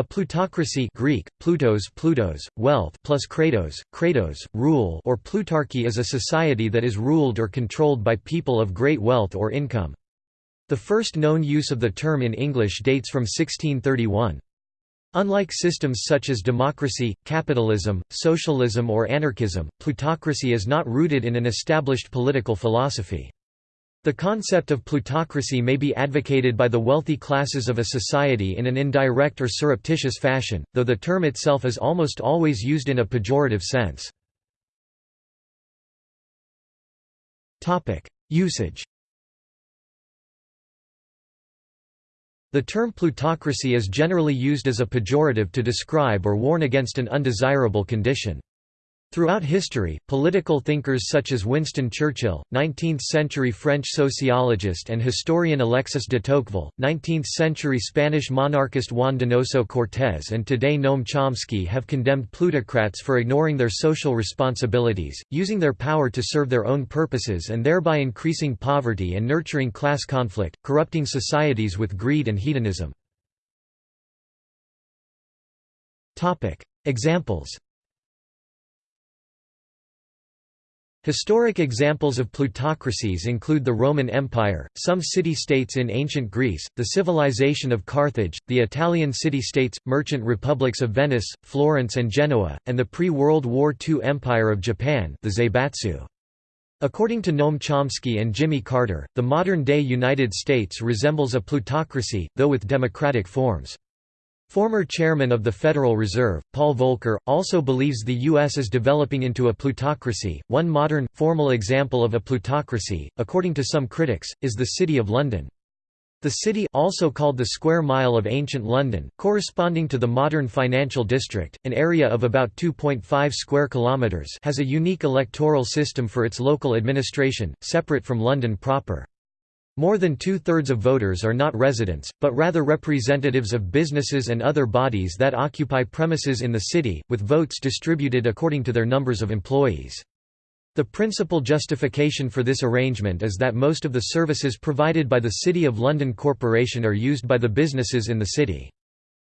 A plutocracy Greek, plutos, plutos, wealth plus kratos, kratos, rule or plutarchy is a society that is ruled or controlled by people of great wealth or income. The first known use of the term in English dates from 1631. Unlike systems such as democracy, capitalism, socialism or anarchism, plutocracy is not rooted in an established political philosophy. The concept of plutocracy may be advocated by the wealthy classes of a society in an indirect or surreptitious fashion, though the term itself is almost always used in a pejorative sense. Usage The term plutocracy is generally used as a pejorative to describe or warn against an undesirable condition. Throughout history, political thinkers such as Winston Churchill, 19th-century French sociologist and historian Alexis de Tocqueville, 19th-century Spanish monarchist Juan Donoso Cortés and today Noam Chomsky have condemned plutocrats for ignoring their social responsibilities, using their power to serve their own purposes and thereby increasing poverty and nurturing class conflict, corrupting societies with greed and hedonism. Examples Historic examples of plutocracies include the Roman Empire, some city-states in ancient Greece, the civilization of Carthage, the Italian city-states, merchant republics of Venice, Florence and Genoa, and the pre-World War II Empire of Japan the Zaibatsu. According to Noam Chomsky and Jimmy Carter, the modern-day United States resembles a plutocracy, though with democratic forms. Former chairman of the Federal Reserve, Paul Volcker, also believes the U.S. is developing into a plutocracy. One modern, formal example of a plutocracy, according to some critics, is the City of London. The city also called the square mile of ancient London, corresponding to the modern financial district, an area of about 2.5 square kilometres has a unique electoral system for its local administration, separate from London proper. More than two-thirds of voters are not residents, but rather representatives of businesses and other bodies that occupy premises in the city, with votes distributed according to their numbers of employees. The principal justification for this arrangement is that most of the services provided by the City of London Corporation are used by the businesses in the city.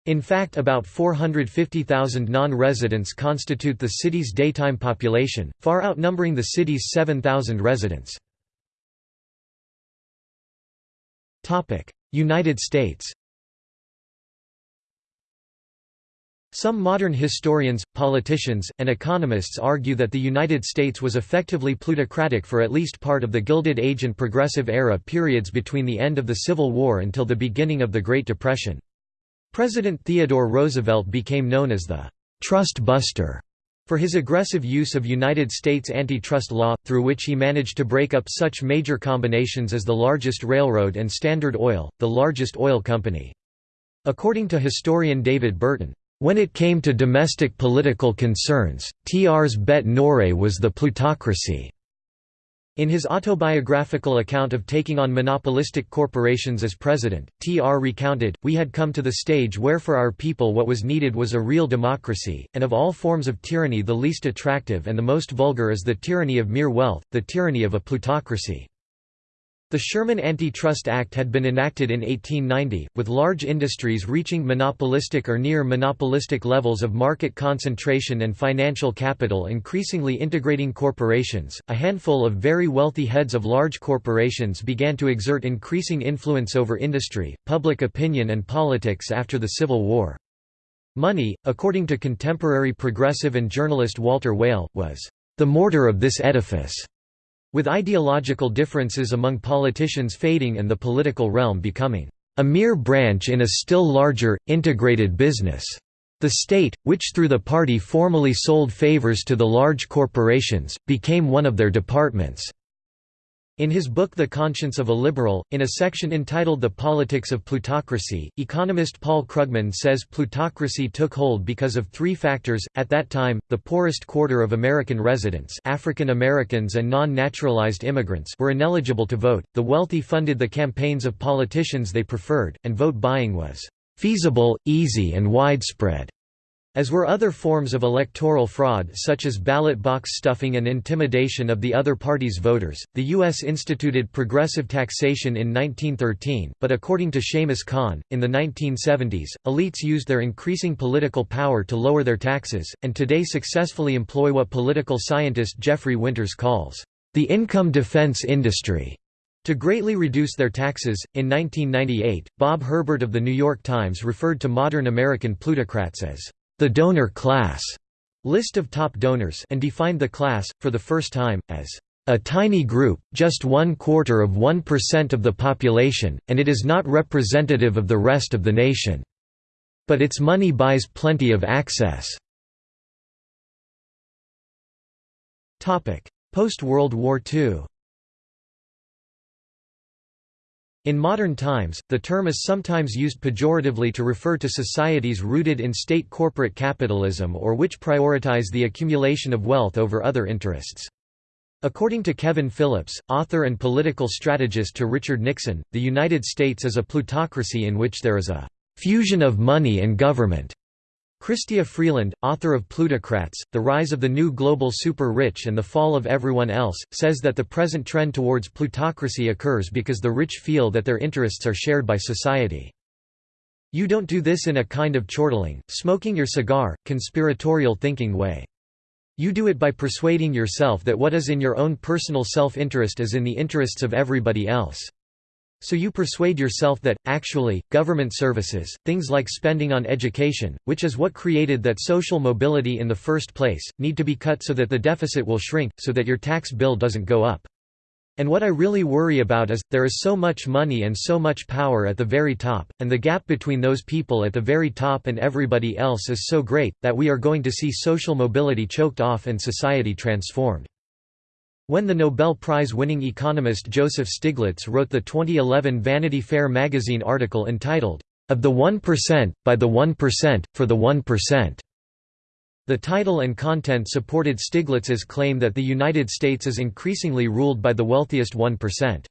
In fact about 450,000 non-residents constitute the city's daytime population, far outnumbering the city's 7,000 residents. United States Some modern historians, politicians, and economists argue that the United States was effectively plutocratic for at least part of the Gilded Age and Progressive Era periods between the end of the Civil War until the beginning of the Great Depression. President Theodore Roosevelt became known as the «trust buster» For his aggressive use of United States antitrust law, through which he managed to break up such major combinations as the largest railroad and Standard Oil, the largest oil company. According to historian David Burton, "...when it came to domestic political concerns, TR's bete noire was the plutocracy." In his autobiographical account of taking on monopolistic corporations as president, T.R. recounted, We had come to the stage where for our people what was needed was a real democracy, and of all forms of tyranny the least attractive and the most vulgar is the tyranny of mere wealth, the tyranny of a plutocracy. The Sherman Antitrust Act had been enacted in 1890, with large industries reaching monopolistic or near-monopolistic levels of market concentration and financial capital increasingly integrating corporations. A handful of very wealthy heads of large corporations began to exert increasing influence over industry, public opinion and politics after the Civil War. Money, according to contemporary progressive and journalist Walter Weyl, was the mortar of this edifice. With ideological differences among politicians fading and the political realm becoming a mere branch in a still larger, integrated business. The state, which through the party formally sold favors to the large corporations, became one of their departments. In his book The Conscience of a Liberal, in a section entitled The Politics of Plutocracy, economist Paul Krugman says plutocracy took hold because of three factors. At that time, the poorest quarter of American residents, African Americans and non-naturalized immigrants, were ineligible to vote. The wealthy funded the campaigns of politicians they preferred, and vote buying was feasible, easy and widespread. As were other forms of electoral fraud such as ballot box stuffing and intimidation of the other party's voters, the U.S. instituted progressive taxation in 1913, but according to Shamus Khan, in the 1970s, elites used their increasing political power to lower their taxes, and today successfully employ what political scientist Jeffrey Winters calls, "...the income defense industry." To greatly reduce their taxes, in 1998, Bob Herbert of The New York Times referred to modern American plutocrats as the donor class list of top donors and defined the class, for the first time, as a tiny group, just one quarter of 1% of the population, and it is not representative of the rest of the nation. But its money buys plenty of access. Post-World War II In modern times, the term is sometimes used pejoratively to refer to societies rooted in state corporate capitalism or which prioritize the accumulation of wealth over other interests. According to Kevin Phillips, author and political strategist to Richard Nixon, the United States is a plutocracy in which there is a fusion of money and government. Chrystia Freeland, author of Plutocrats, The Rise of the New Global Super-Rich and the Fall of Everyone Else, says that the present trend towards plutocracy occurs because the rich feel that their interests are shared by society. You don't do this in a kind of chortling, smoking your cigar, conspiratorial thinking way. You do it by persuading yourself that what is in your own personal self-interest is in the interests of everybody else. So you persuade yourself that, actually, government services, things like spending on education, which is what created that social mobility in the first place, need to be cut so that the deficit will shrink, so that your tax bill doesn't go up. And what I really worry about is, there is so much money and so much power at the very top, and the gap between those people at the very top and everybody else is so great, that we are going to see social mobility choked off and society transformed. When the Nobel Prize-winning economist Joseph Stiglitz wrote the 2011 Vanity Fair magazine article entitled, Of the 1%, by the 1%, for the 1%. The title and content supported Stiglitz's claim that the United States is increasingly ruled by the wealthiest 1%.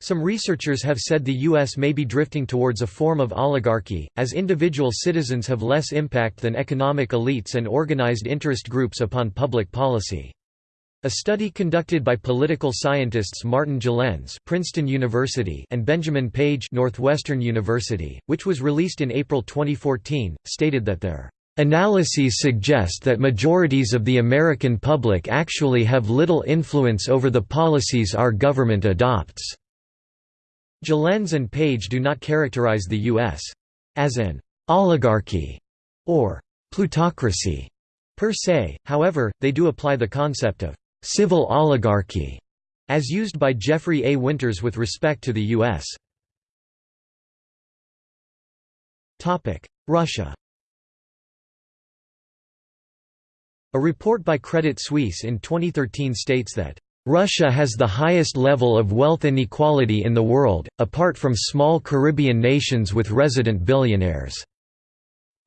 Some researchers have said the U.S. may be drifting towards a form of oligarchy, as individual citizens have less impact than economic elites and organized interest groups upon public policy. A study conducted by political scientists Martin Gilens Princeton University and Benjamin Page Northwestern University, which was released in April 2014, stated that their Analyses suggest that majorities of the American public actually have little influence over the policies our government adopts. Gilens and Page do not characterize the U.S. as an oligarchy or plutocracy per se, however, they do apply the concept of civil oligarchy, as used by Jeffrey A. Winters with respect to the U.S. Russia A report by Credit Suisse in 2013 states that Russia has the highest level of wealth inequality in the world, apart from small Caribbean nations with resident billionaires.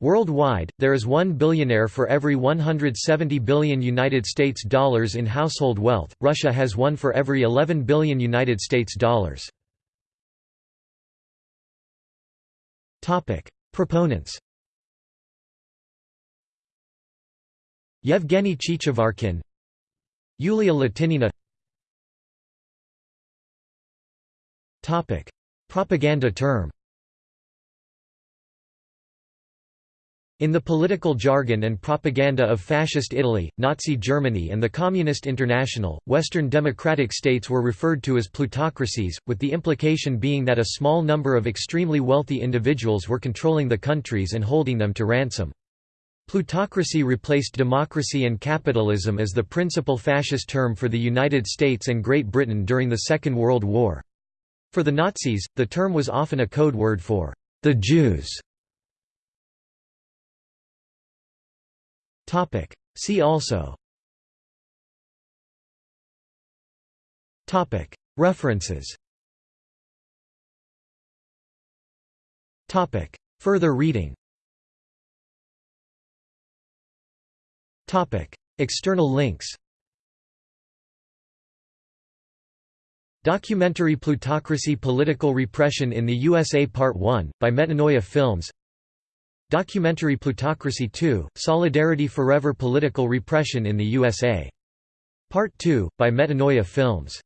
Worldwide, there is one billionaire for every 170 billion United States dollars in household wealth. Russia has one for every 11 billion United States dollars. Topic: Proponents. Yevgeny Chichevarkin, Yulia Latynina. Topic: Propaganda term. In the political jargon and propaganda of Fascist Italy, Nazi Germany and the Communist International, Western democratic states were referred to as plutocracies, with the implication being that a small number of extremely wealthy individuals were controlling the countries and holding them to ransom. Plutocracy replaced democracy and capitalism as the principal fascist term for the United States and Great Britain during the Second World War. For the Nazis, the term was often a code word for the Jews. Topic. See also Topic. References Topic. Further reading Topic. External links Documentary Plutocracy Political Repression in the USA Part 1, by Metanoia Films Documentary Plutocracy 2, Solidarity Forever Political Repression in the USA. Part 2, by Metanoia Films.